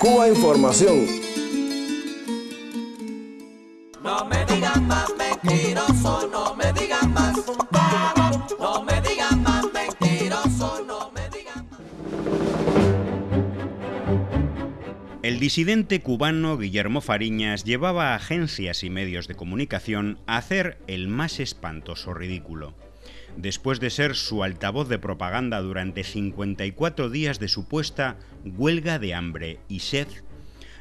Cuba Información. No me digan más mentiroso, no me digan más. No me digan más mentiroso, no me digan más. El disidente cubano Guillermo Fariñas llevaba a agencias y medios de comunicación a hacer el más espantoso ridículo. Después de ser su altavoz de propaganda durante 54 días de supuesta huelga de hambre y sed,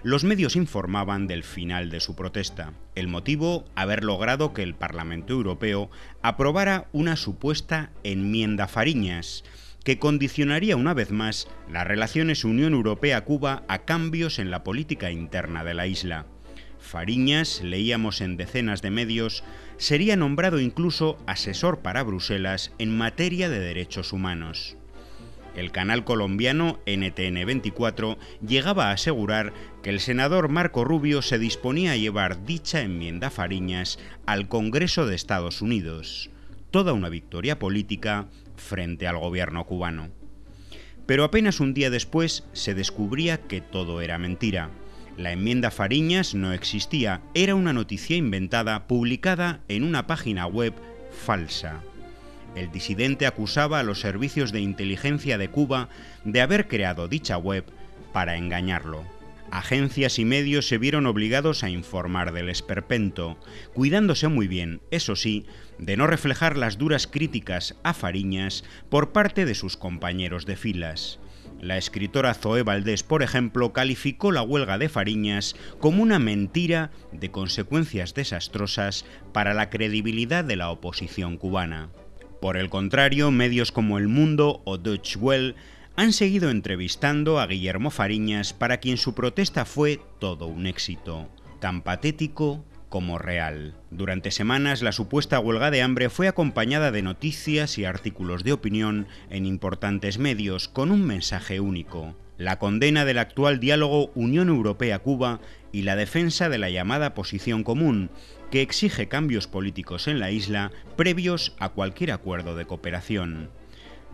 los medios informaban del final de su protesta. El motivo, haber logrado que el Parlamento Europeo aprobara una supuesta enmienda Fariñas, que condicionaría una vez más las relaciones Unión Europea-Cuba a cambios en la política interna de la isla. Fariñas, leíamos en decenas de medios, sería nombrado incluso asesor para Bruselas en materia de derechos humanos. El canal colombiano NTN 24 llegaba a asegurar que el senador Marco Rubio se disponía a llevar dicha enmienda Fariñas al Congreso de Estados Unidos, toda una victoria política frente al gobierno cubano. Pero apenas un día después se descubría que todo era mentira. La enmienda Fariñas no existía, era una noticia inventada publicada en una página web falsa. El disidente acusaba a los servicios de inteligencia de Cuba de haber creado dicha web para engañarlo. Agencias y medios se vieron obligados a informar del esperpento, cuidándose muy bien, eso sí, de no reflejar las duras críticas a Fariñas por parte de sus compañeros de filas. La escritora Zoe Valdés, por ejemplo, calificó la huelga de Fariñas como una mentira de consecuencias desastrosas para la credibilidad de la oposición cubana. Por el contrario, medios como El Mundo o Deutsche Welle han seguido entrevistando a Guillermo Fariñas para quien su protesta fue todo un éxito, tan patético como real. Durante semanas la supuesta huelga de hambre fue acompañada de noticias y artículos de opinión en importantes medios con un mensaje único, la condena del actual diálogo Unión Europea-Cuba y la defensa de la llamada posición común, que exige cambios políticos en la isla previos a cualquier acuerdo de cooperación.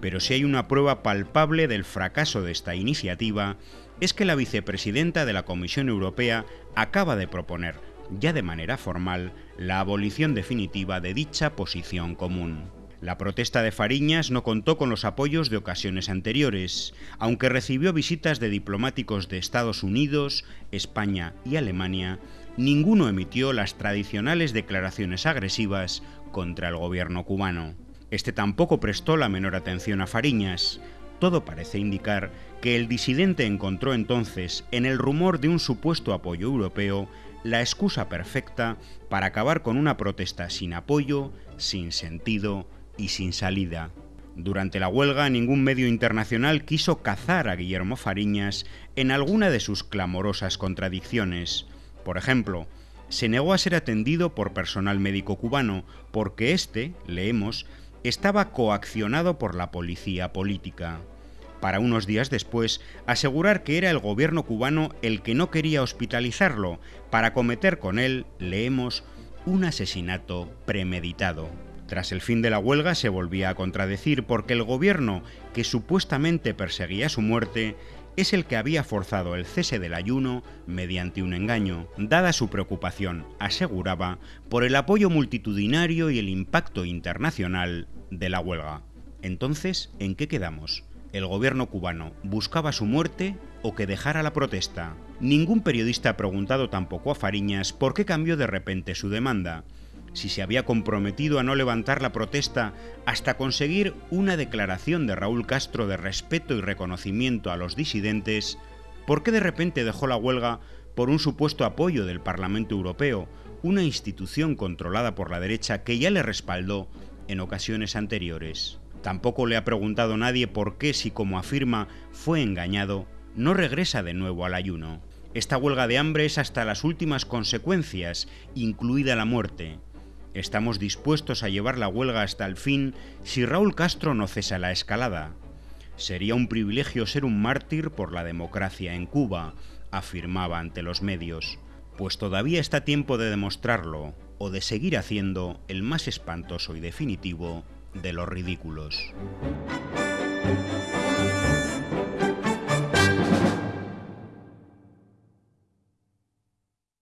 Pero si hay una prueba palpable del fracaso de esta iniciativa, es que la vicepresidenta de la Comisión Europea acaba de proponer ya de manera formal, la abolición definitiva de dicha posición común. La protesta de Fariñas no contó con los apoyos de ocasiones anteriores, aunque recibió visitas de diplomáticos de Estados Unidos, España y Alemania, ninguno emitió las tradicionales declaraciones agresivas contra el gobierno cubano. Este tampoco prestó la menor atención a Fariñas. Todo parece indicar que el disidente encontró entonces, en el rumor de un supuesto apoyo europeo, la excusa perfecta para acabar con una protesta sin apoyo, sin sentido y sin salida. Durante la huelga ningún medio internacional quiso cazar a Guillermo Fariñas en alguna de sus clamorosas contradicciones. Por ejemplo, se negó a ser atendido por personal médico cubano porque éste, leemos, estaba coaccionado por la policía política para unos días después asegurar que era el gobierno cubano el que no quería hospitalizarlo para cometer con él, leemos, un asesinato premeditado. Tras el fin de la huelga se volvía a contradecir porque el gobierno que supuestamente perseguía su muerte es el que había forzado el cese del ayuno mediante un engaño, dada su preocupación, aseguraba, por el apoyo multitudinario y el impacto internacional de la huelga. Entonces, ¿en qué quedamos? El gobierno cubano buscaba su muerte o que dejara la protesta. Ningún periodista ha preguntado tampoco a Fariñas por qué cambió de repente su demanda, si se había comprometido a no levantar la protesta hasta conseguir una declaración de Raúl Castro de respeto y reconocimiento a los disidentes, ¿por qué de repente dejó la huelga por un supuesto apoyo del Parlamento Europeo, una institución controlada por la derecha que ya le respaldó en ocasiones anteriores? Tampoco le ha preguntado nadie por qué, si como afirma, fue engañado, no regresa de nuevo al ayuno. Esta huelga de hambre es hasta las últimas consecuencias, incluida la muerte. Estamos dispuestos a llevar la huelga hasta el fin si Raúl Castro no cesa la escalada. Sería un privilegio ser un mártir por la democracia en Cuba, afirmaba ante los medios, pues todavía está tiempo de demostrarlo o de seguir haciendo el más espantoso y definitivo de los ridículos.